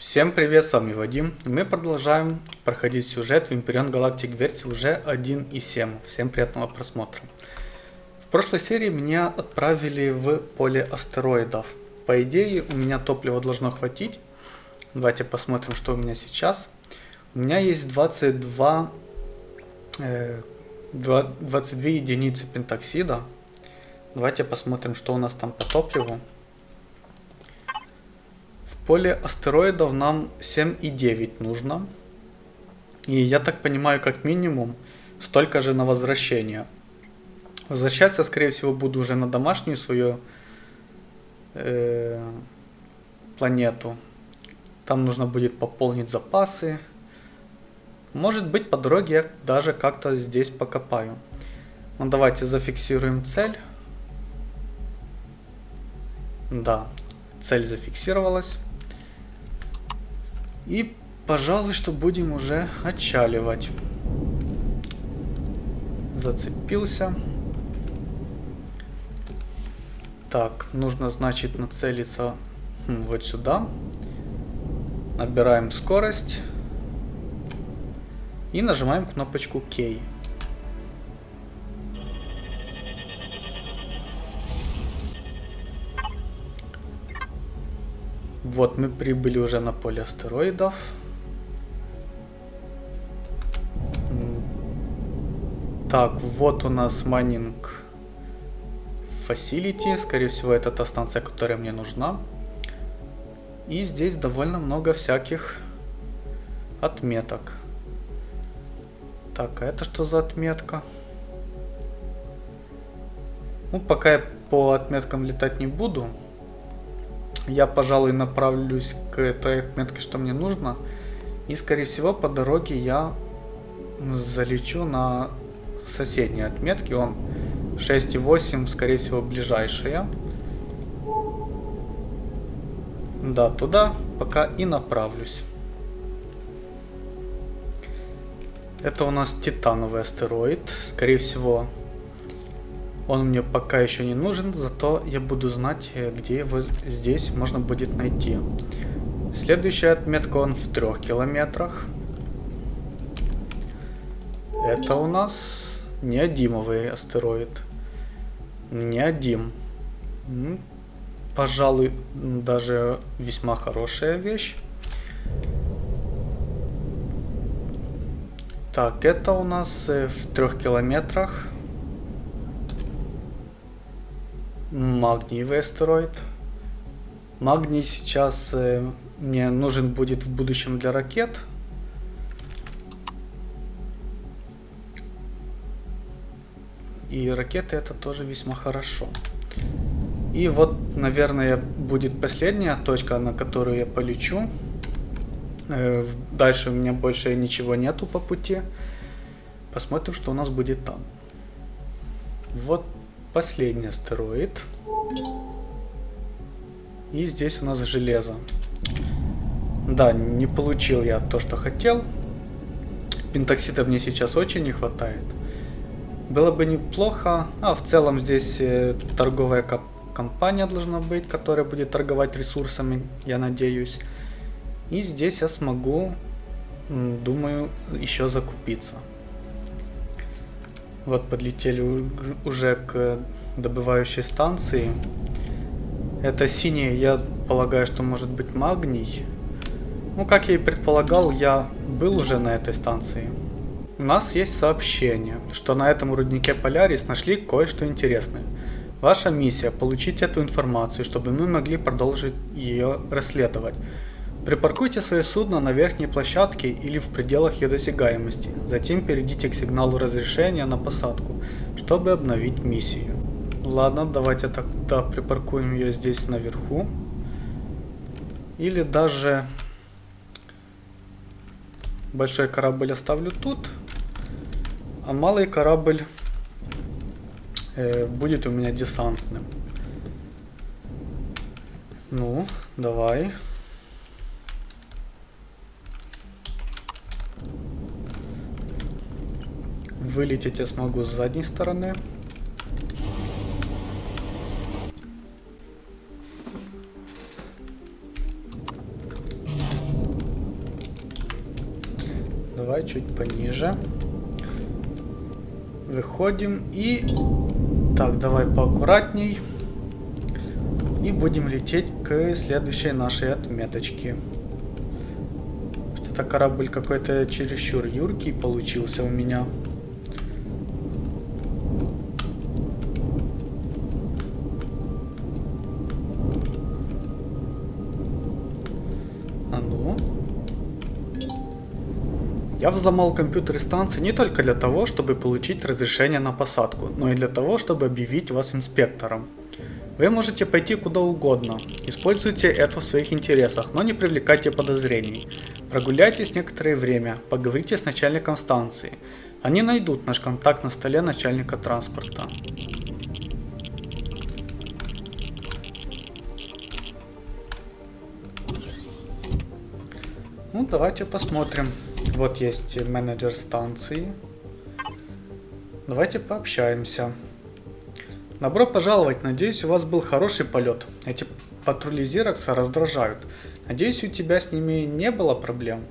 Всем привет, с вами Вадим. Мы продолжаем проходить сюжет в Imperion Galactic версии уже 1.7. Всем приятного просмотра. В прошлой серии меня отправили в поле астероидов. По идее, у меня топлива должно хватить. Давайте посмотрим, что у меня сейчас. У меня есть 22, э, 22 единицы пентоксида. Давайте посмотрим, что у нас там по топливу поле астероидов нам 7,9 нужно. И я так понимаю, как минимум, столько же на возвращение. Возвращаться, скорее всего, буду уже на домашнюю свою э, планету. Там нужно будет пополнить запасы. Может быть, по дороге я даже как-то здесь покопаю. Ну, давайте зафиксируем цель. Да, цель зафиксировалась. И, пожалуй, что будем уже отчаливать. Зацепился. Так, нужно, значит, нацелиться хм, вот сюда. Набираем скорость. И нажимаем кнопочку K. Вот мы прибыли уже на поле астероидов. Так, вот у нас майнинг facility. Скорее всего, это та станция, которая мне нужна. И здесь довольно много всяких отметок. Так, а это что за отметка? Ну, пока я по отметкам летать не буду я, пожалуй, направлюсь к той отметке, что мне нужно. И, скорее всего, по дороге я залечу на соседние отметки. Он 6,8, скорее всего, ближайшая. Да, туда пока и направлюсь. Это у нас титановый астероид. Скорее всего, он мне пока еще не нужен, зато я буду знать, э, где его здесь можно будет найти. Следующая отметка он в трех километрах. Это у нас неодимовый астероид. Неодим. Пожалуй, даже весьма хорошая вещь. Так, это у нас э, в трех километрах. Магниевый астероид. Магний сейчас э, мне нужен будет в будущем для ракет. И ракеты это тоже весьма хорошо. И вот, наверное, будет последняя точка, на которую я полечу. Э, дальше у меня больше ничего нету по пути. Посмотрим, что у нас будет там. Вот Последний астероид. И здесь у нас железо. Да, не получил я то, что хотел. Пентоксида мне сейчас очень не хватает. Было бы неплохо. А, в целом здесь э, торговая компания должна быть, которая будет торговать ресурсами, я надеюсь. И здесь я смогу, думаю, еще закупиться. Вот подлетели уже к добывающей станции. Это синий, я полагаю, что может быть магний. Ну, как я и предполагал, я был уже на этой станции. У нас есть сообщение, что на этом руднике Полярис нашли кое-что интересное. Ваша миссия – получить эту информацию, чтобы мы могли продолжить ее расследовать. Припаркуйте свое судно на верхней площадке или в пределах ее досягаемости. Затем перейдите к сигналу разрешения на посадку, чтобы обновить миссию. Ладно, давайте тогда припаркуем ее здесь наверху. Или даже большой корабль оставлю тут. А малый корабль э, будет у меня десантным. Ну, давай. Вылететь я смогу с задней стороны. давай чуть пониже. Выходим и... Так, давай поаккуратней. И будем лететь к следующей нашей отметочке. Это корабль какой-то чересчур юркий получился у меня. А ну. Я взломал компьютеры станции не только для того, чтобы получить разрешение на посадку, но и для того, чтобы объявить вас инспектором. Вы можете пойти куда угодно, используйте это в своих интересах, но не привлекайте подозрений. Прогуляйтесь некоторое время, поговорите с начальником станции. Они найдут наш контакт на столе начальника транспорта. Ну, давайте посмотрим. Вот есть менеджер станции. Давайте пообщаемся. Добро пожаловать, надеюсь у вас был хороший полет. Эти патрули Зирокса раздражают. Надеюсь у тебя с ними не было проблем.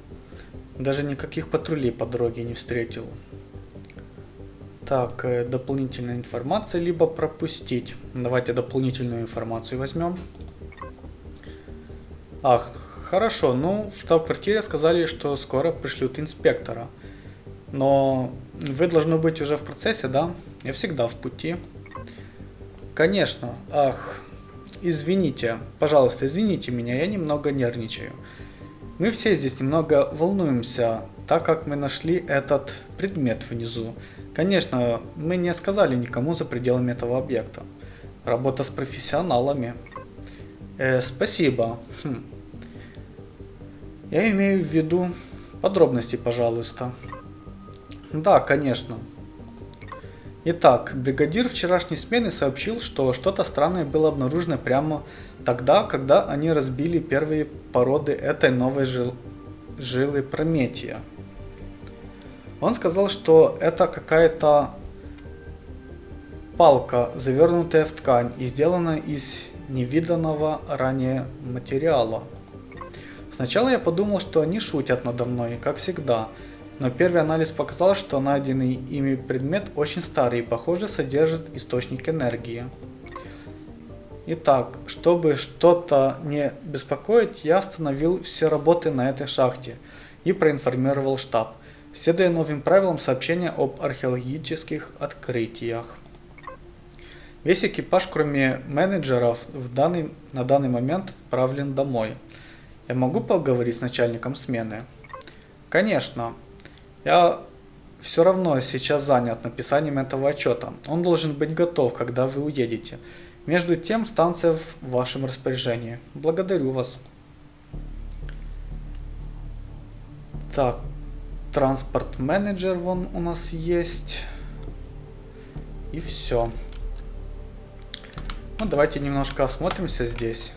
Даже никаких патрулей по дороге не встретил. Так, э, дополнительная информация, либо пропустить. Давайте дополнительную информацию возьмем. Ах, хорошо, ну в штаб-квартире сказали, что скоро пришлют инспектора. Но вы должны быть уже в процессе, да? Я всегда в пути. Конечно. Ах, извините. Пожалуйста, извините меня, я немного нервничаю. Мы все здесь немного волнуемся, так как мы нашли этот предмет внизу. Конечно, мы не сказали никому за пределами этого объекта. Работа с профессионалами. Э, спасибо. Хм. Я имею в виду подробности, пожалуйста. Да, конечно. Итак, бригадир вчерашней смены сообщил, что что-то странное было обнаружено прямо тогда, когда они разбили первые породы этой новой жил... жилы Прометия. Он сказал, что это какая-то палка, завернутая в ткань и сделанная из невиданного ранее материала. Сначала я подумал, что они шутят надо мной, как всегда, но первый анализ показал, что найденный ими предмет очень старый и, похоже, содержит источник энергии. Итак, чтобы что-то не беспокоить, я остановил все работы на этой шахте и проинформировал штаб, следуя новым правилам сообщения об археологических открытиях. Весь экипаж, кроме менеджеров, в данный, на данный момент отправлен домой. Я могу поговорить с начальником смены? Конечно. Я все равно сейчас занят написанием этого отчета. Он должен быть готов, когда вы уедете. Между тем, станция в вашем распоряжении. Благодарю вас. Так, транспорт-менеджер вон у нас есть. И все. Ну, давайте немножко осмотримся здесь.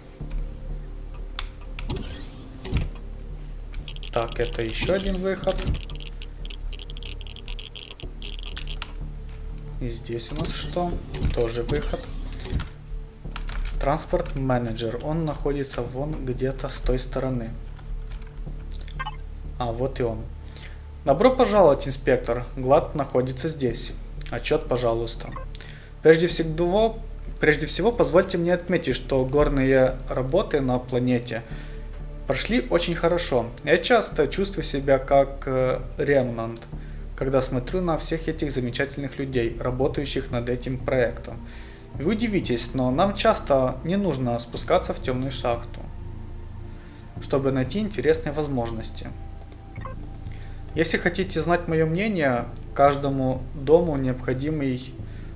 Так, это еще один выход. И здесь у нас что? Тоже выход. Транспорт менеджер. Он находится вон где-то с той стороны. А, вот и он. Добро пожаловать, инспектор. Глад находится здесь. Отчет, пожалуйста. Прежде всего, прежде всего, позвольте мне отметить, что горные работы на планете прошли очень хорошо. Я часто чувствую себя как э, ремнант когда смотрю на всех этих замечательных людей, работающих над этим проектом. Вы удивитесь, но нам часто не нужно спускаться в темную шахту, чтобы найти интересные возможности. Если хотите знать мое мнение, каждому дому необходимый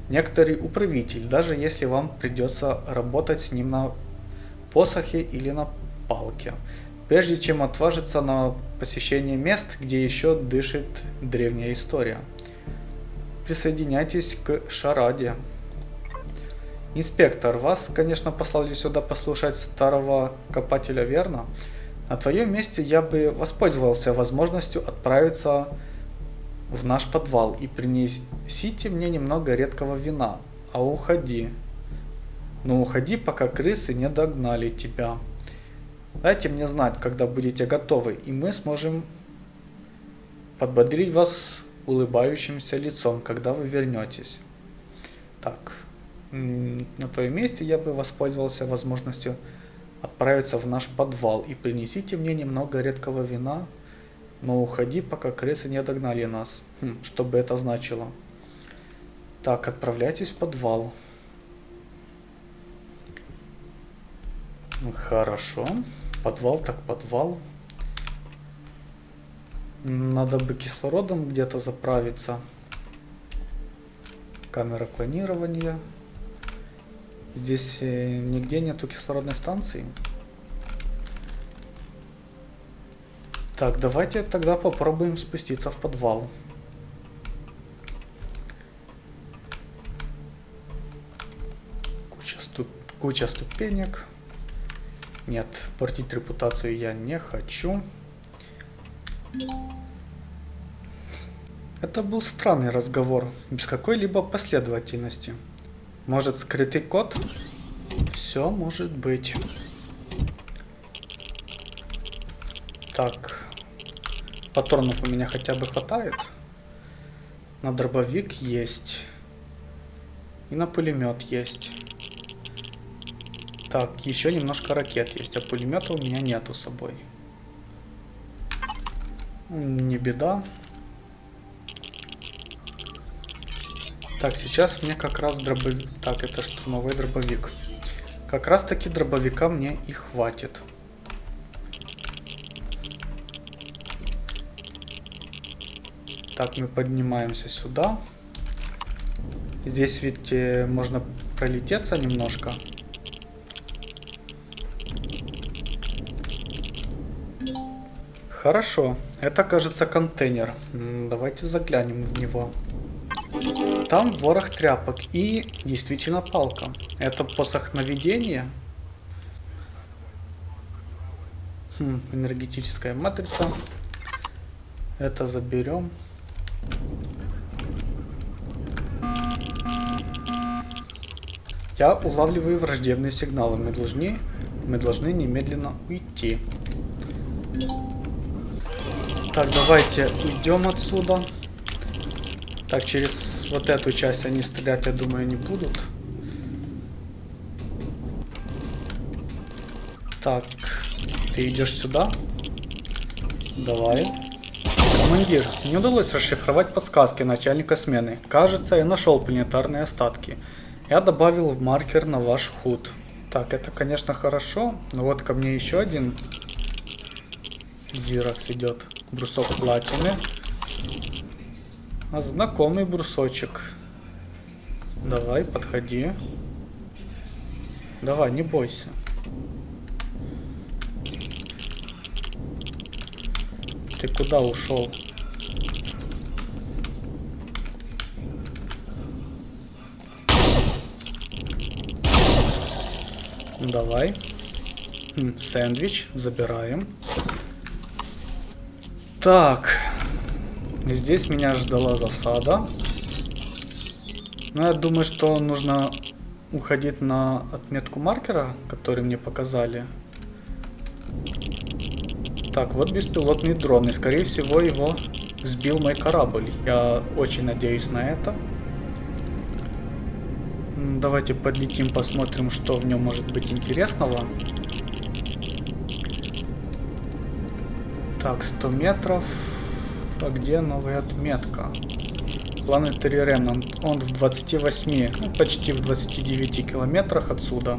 некоторый управитель, даже если вам придется работать с ним на посохе или на палке прежде чем отважиться на посещение мест, где еще дышит древняя история. Присоединяйтесь к шараде. Инспектор, вас, конечно, послали сюда послушать старого копателя, верно? На твоем месте я бы воспользовался возможностью отправиться в наш подвал и принесите мне немного редкого вина, а уходи. Но уходи, пока крысы не догнали тебя. Дайте мне знать, когда будете готовы, и мы сможем подбодрить вас улыбающимся лицом, когда вы вернетесь. Так, на твоем месте я бы воспользовался возможностью отправиться в наш подвал и принесите мне немного редкого вина, но уходи, пока крысы не догнали нас. Хм, что бы это значило? Так, отправляйтесь в подвал. Хорошо. Подвал так подвал. Надо бы кислородом где-то заправиться. Камера клонирования. Здесь э, нигде нету кислородной станции. Так, давайте тогда попробуем спуститься в подвал. Куча, ступ... Куча ступенек. Нет, портить репутацию я не хочу. Это был странный разговор, без какой-либо последовательности. Может скрытый код? Все может быть. Так. Патронов у меня хотя бы хватает. На дробовик есть. И на пулемет есть. Так, еще немножко ракет есть, а пулемета у меня нету с собой. Не беда. Так, сейчас мне как раз дробовик... Так, это штурмовой дробовик. Как раз таки дробовика мне и хватит. Так, мы поднимаемся сюда. Здесь э, можно пролететься немножко. Хорошо. Это, кажется, контейнер. Давайте заглянем в него. Там ворох тряпок и действительно палка. Это посох наведения. Хм, энергетическая матрица. Это заберем. Я улавливаю враждебные сигналы. Мы должны, мы должны немедленно уйти. Так, давайте уйдем отсюда. Так, через вот эту часть они стрелять, я думаю, не будут. Так, ты идешь сюда? Давай. Командир, не удалось расшифровать подсказки начальника смены. Кажется, я нашел планетарные остатки. Я добавил в маркер на ваш худ. Так, это, конечно, хорошо. Но вот ко мне еще один Зиракс идет. Брусок платины. А знакомый брусочек. Давай, подходи. Давай, не бойся. Ты куда ушел? Давай. Сэндвич забираем. Так. Здесь меня ждала засада. Но я думаю, что нужно уходить на отметку маркера, который мне показали. Так, вот беспилотный дрон. И скорее всего его сбил мой корабль. Я очень надеюсь на это. Давайте подлетим, посмотрим, что в нем может быть интересного. Так, 100 метров. А где новая отметка? Planetary Remnant. Он в 28, ну, почти в 29 километрах отсюда.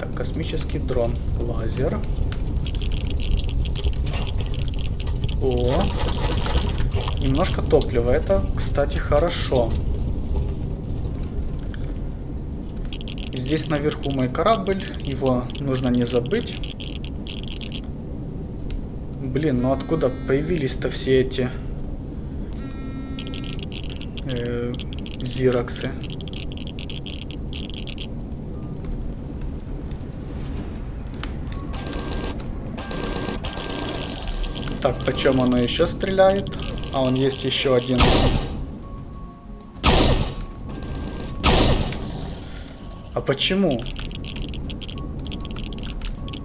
Так, космический дрон. Лазер. О, немножко топлива. Это, кстати, хорошо. Здесь наверху мой корабль. Его нужно не забыть. Блин, ну откуда появились-то все эти э, зираксы? Так, почем оно еще стреляет? А он есть еще один. А почему?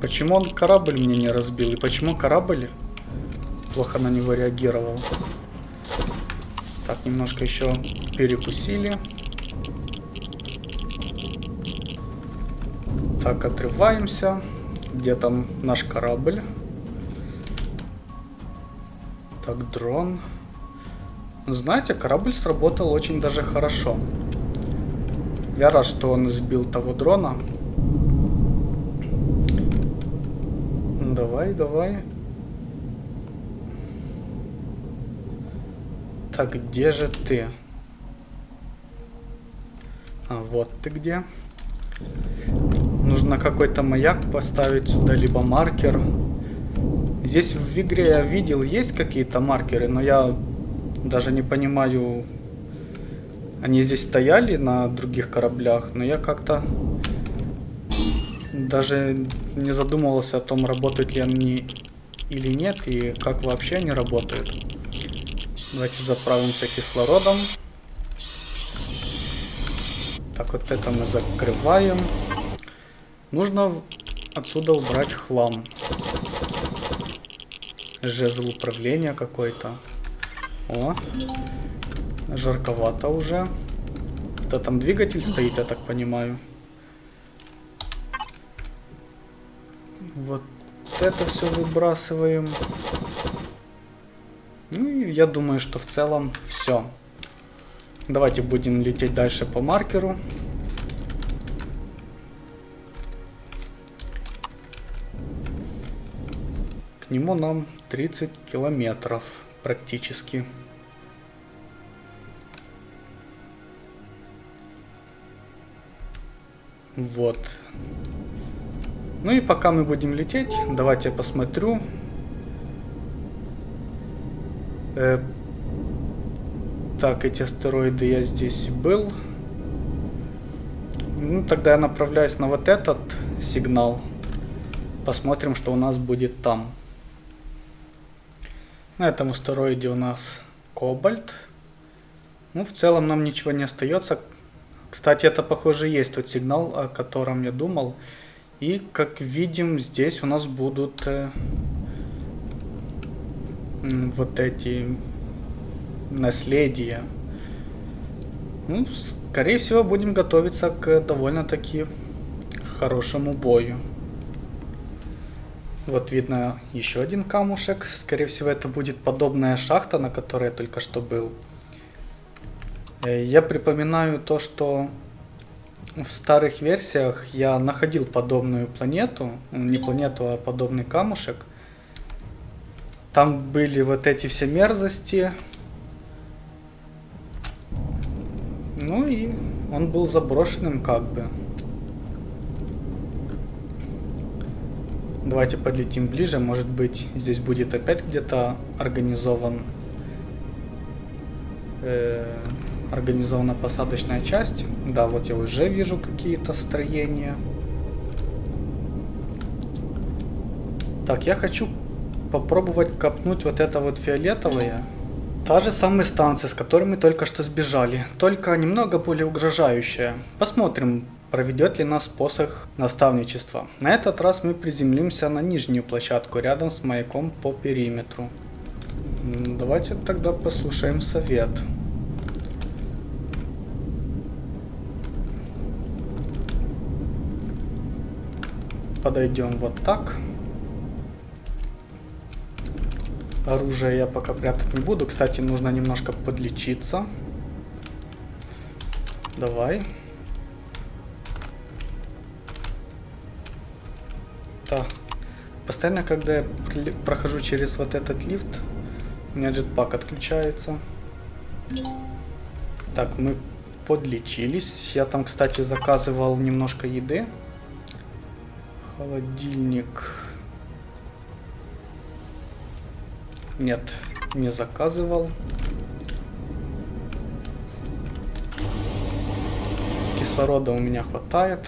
Почему он корабль мне не разбил? И почему корабль плохо на него реагировал. Так, немножко еще перекусили. Так, отрываемся. Где там наш корабль? Так, дрон. Знаете, корабль сработал очень даже хорошо. Я рад, что он сбил того дрона. Давай, давай. Так, где же ты? А, вот ты где. Нужно какой-то маяк поставить сюда, либо маркер. Здесь в игре я видел, есть какие-то маркеры, но я даже не понимаю... Они здесь стояли на других кораблях, но я как-то даже не задумывался о том, работают ли они или нет, и как вообще они работают. Давайте заправимся кислородом. Так, вот это мы закрываем. Нужно отсюда убрать хлам. Жезл управления какой-то. О, жарковато уже. Да там двигатель стоит, я так понимаю. Вот это все выбрасываем. Ну и я думаю, что в целом все. Давайте будем лететь дальше по маркеру. К нему нам 30 километров практически. Вот. Ну и пока мы будем лететь, давайте я посмотрю, Э, так, эти астероиды я здесь был. Ну, тогда я направляюсь на вот этот сигнал. Посмотрим, что у нас будет там. На этом астероиде у нас кобальт. Ну, в целом нам ничего не остается. Кстати, это, похоже, есть тот сигнал, о котором я думал. И, как видим, здесь у нас будут... Э, вот эти наследия. Ну, скорее всего, будем готовиться к довольно-таки хорошему бою. Вот видно еще один камушек. Скорее всего, это будет подобная шахта, на которой я только что был. Э, я припоминаю то, что в старых версиях я находил подобную планету. Не планету, а подобный камушек. Там были вот эти все мерзости. Ну и он был заброшенным как бы. Давайте подлетим ближе. Может быть здесь будет опять где-то организован э, организована посадочная часть. Да, вот я уже вижу какие-то строения. Так, я хочу попробовать копнуть вот это вот фиолетовое. Та же самая станция, с которой мы только что сбежали, только немного более угрожающая. Посмотрим, проведет ли нас посох наставничества. На этот раз мы приземлимся на нижнюю площадку, рядом с маяком по периметру. Давайте тогда послушаем совет. Подойдем вот так. Оружие я пока прятать не буду. Кстати, нужно немножко подлечиться. Давай. Так. Постоянно, когда я прохожу через вот этот лифт, у меня джетпак отключается. Так, мы подлечились. Я там, кстати, заказывал немножко еды. Холодильник. Нет, не заказывал. Кислорода у меня хватает.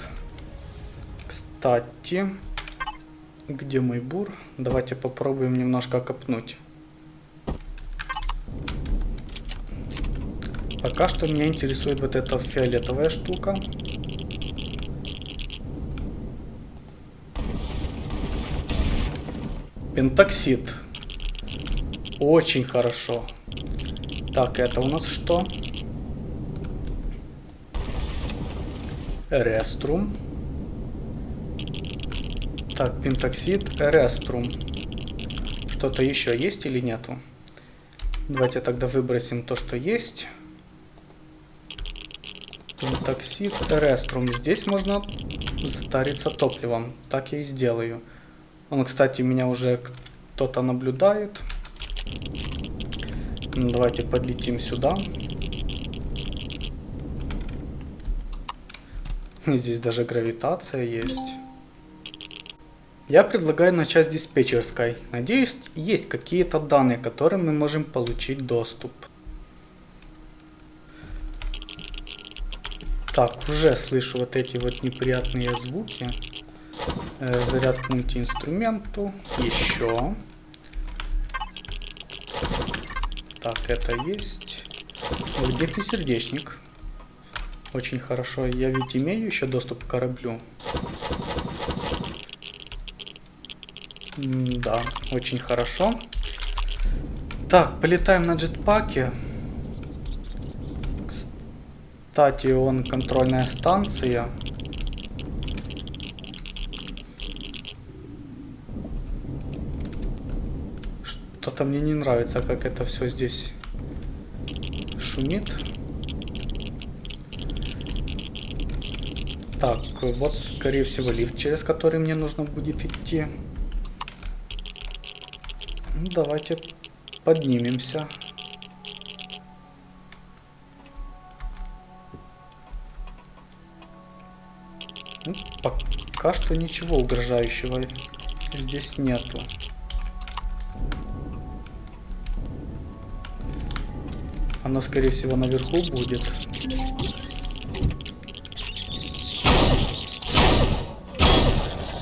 Кстати, где мой бур? Давайте попробуем немножко копнуть. Пока что меня интересует вот эта фиолетовая штука. Пентоксид. Очень хорошо. Так, это у нас что? Реструм. Так, пентоксид, реструм. Что-то еще есть или нету? Давайте тогда выбросим то, что есть. Пентоксид, реструм. Здесь можно затариться топливом. Так я и сделаю. Он, кстати, меня уже кто-то наблюдает. Давайте подлетим сюда. Здесь даже гравитация есть. Я предлагаю начать с диспетчерской. Надеюсь, есть какие-то данные, к которым мы можем получить доступ. Так, уже слышу вот эти вот неприятные звуки. Э, заряд к мультиинструменту. Еще. Так, это есть. Где сердечник? Очень хорошо. Я ведь имею еще доступ к кораблю. М да, очень хорошо. Так, полетаем на джетпаке. Кстати, он контрольная станция. Что-то мне не нравится, как это все здесь шумит. Так, вот, скорее всего, лифт, через который мне нужно будет идти. Ну, давайте поднимемся. Ну, пока что ничего угрожающего здесь нету. Она, скорее всего, наверху будет.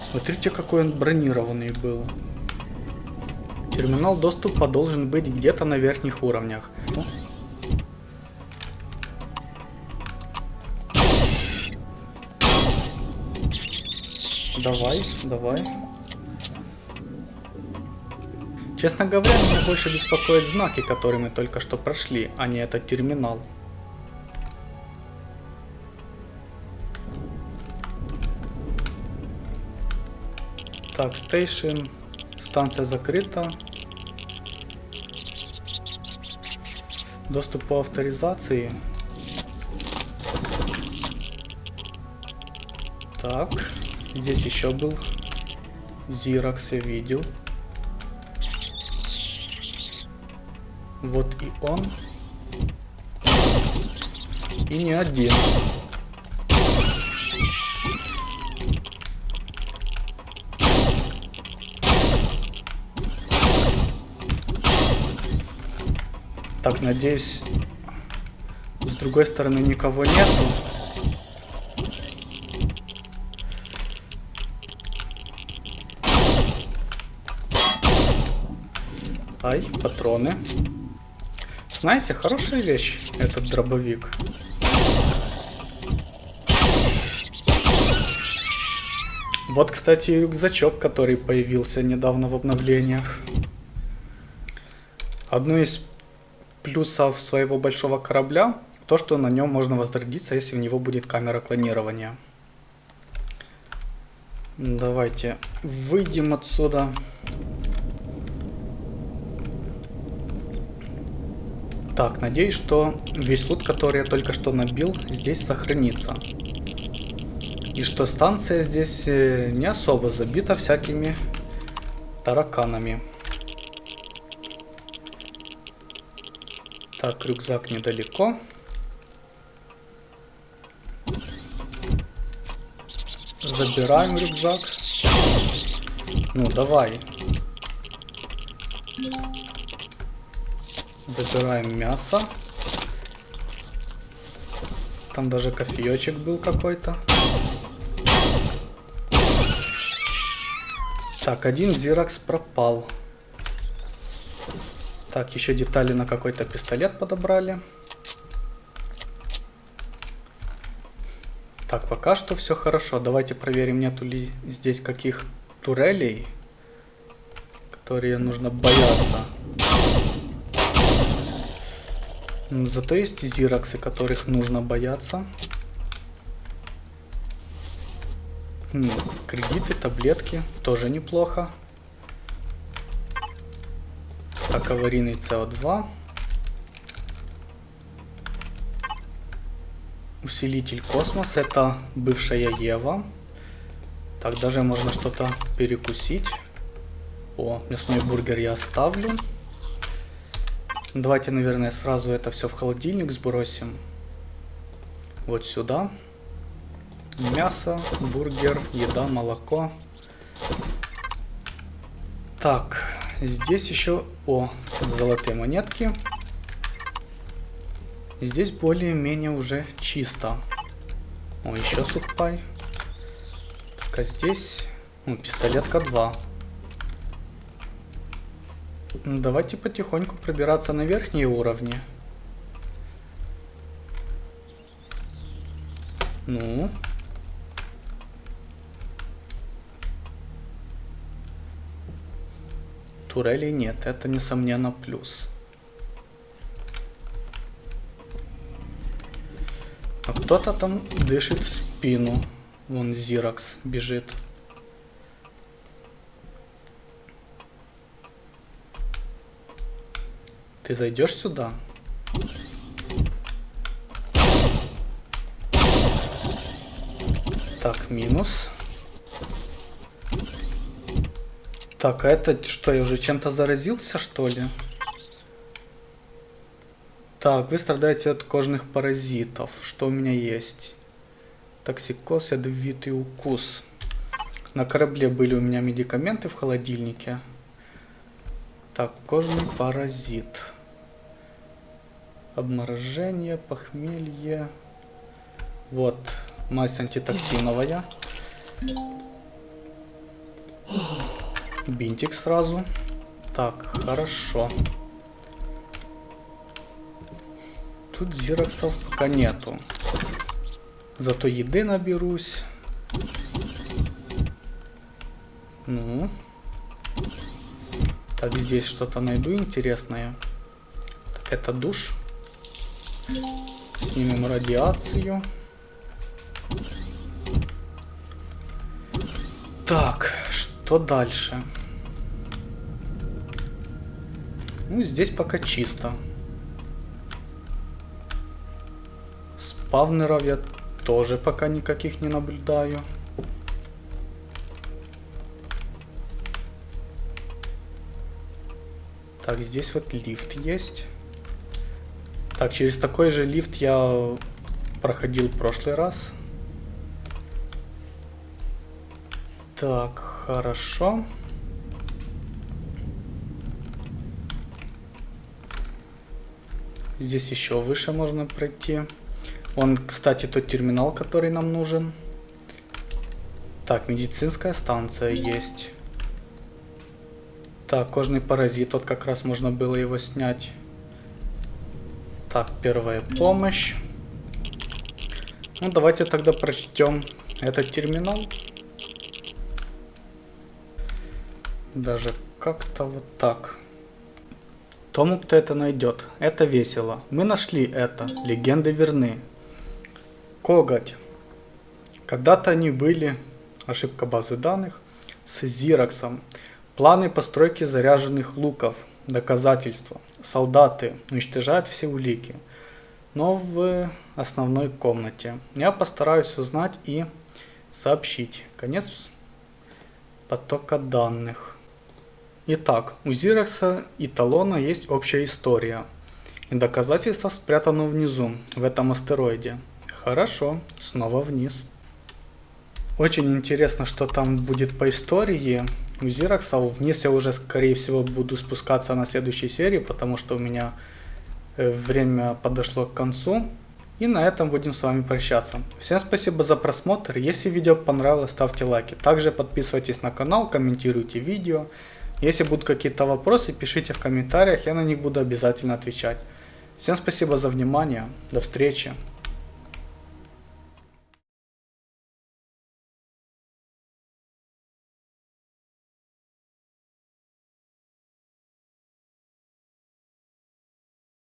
Смотрите, какой он бронированный был. Терминал доступа должен быть где-то на верхних уровнях. Давай, давай. Честно говоря, меня больше беспокоят знаки, которые мы только что прошли, а не этот терминал. Так, стейшн. Станция закрыта. Доступ по авторизации. Так, здесь еще был Xerox, я видел. Вот и он. И не один. Так, надеюсь, с другой стороны никого нету. Ай, патроны. Знаете, хорошая вещь этот дробовик. Вот, кстати, рюкзачок, который появился недавно в обновлениях. Одно из плюсов своего большого корабля то, что на нем можно возродиться, если у него будет камера клонирования. Давайте выйдем отсюда. Так, надеюсь, что весь лут, который я только что набил, здесь сохранится. И что станция здесь э, не особо забита всякими тараканами. Так, рюкзак недалеко. Забираем рюкзак. Ну, давай. Забираем мясо. Там даже кофеечек был какой-то. Так, один зиракс пропал. Так, еще детали на какой-то пистолет подобрали. Так, пока что все хорошо. Давайте проверим, нету ли здесь каких турелей, которые нужно бояться. Зато есть зироксы, которых нужно бояться. Кредиты, таблетки, тоже неплохо. Так, аварийный СО2. Усилитель космос, это бывшая Ева. Так, даже можно что-то перекусить. О, мясной бургер я оставлю. Давайте, наверное, сразу это все в холодильник сбросим. Вот сюда. Мясо, бургер, еда, молоко. Так, здесь еще... О, золотые монетки. Здесь более-менее уже чисто. О, еще сухпай. Так, а здесь... Ну, пистолетка 2. Ну, давайте потихоньку пробираться на верхние уровни. Ну. Турелей нет, это несомненно плюс. А кто-то там дышит в спину. Вон Зиракс бежит. Ты зайдешь сюда? Так, минус. Так, а это что, я уже чем-то заразился, что ли? Так, вы страдаете от кожных паразитов. Что у меня есть? Токсикоз, ядовитый укус. На корабле были у меня медикаменты в холодильнике. Так, кожный паразит. Обморожение, похмелье. Вот, мазь антитоксиновая. Бинтик сразу. Так, хорошо. Тут зироксов пока нету. Зато еды наберусь. Ну. Так, здесь что-то найду интересное. Так, это душ. Снимем радиацию. Так, что дальше? Ну, здесь пока чисто. Спавнеров я тоже пока никаких не наблюдаю. Так, здесь вот лифт есть. Так, через такой же лифт я проходил в прошлый раз. Так, хорошо. Здесь еще выше можно пройти. Он, кстати, тот терминал, который нам нужен. Так, медицинская станция есть. Так, кожный паразит, вот как раз можно было его снять. Так, первая помощь. Ну, давайте тогда прочтем этот терминал. Даже как-то вот так. Тому, кто это найдет, это весело. Мы нашли это. Легенды верны. Коготь. Когда-то они были, ошибка базы данных, с Зироксом. Планы постройки заряженных луков – доказательства. Солдаты уничтожают все улики. Но в основной комнате. Я постараюсь узнать и сообщить. Конец потока данных. Итак, у Зирекса и Талона есть общая история. И доказательства спрятаны внизу, в этом астероиде. Хорошо, снова вниз. Очень интересно, что там будет по истории у Зиракса. Вниз я уже, скорее всего, буду спускаться на следующей серии, потому что у меня э, время подошло к концу. И на этом будем с вами прощаться. Всем спасибо за просмотр. Если видео понравилось, ставьте лайки. Также подписывайтесь на канал, комментируйте видео. Если будут какие-то вопросы, пишите в комментариях, я на них буду обязательно отвечать. Всем спасибо за внимание. До встречи.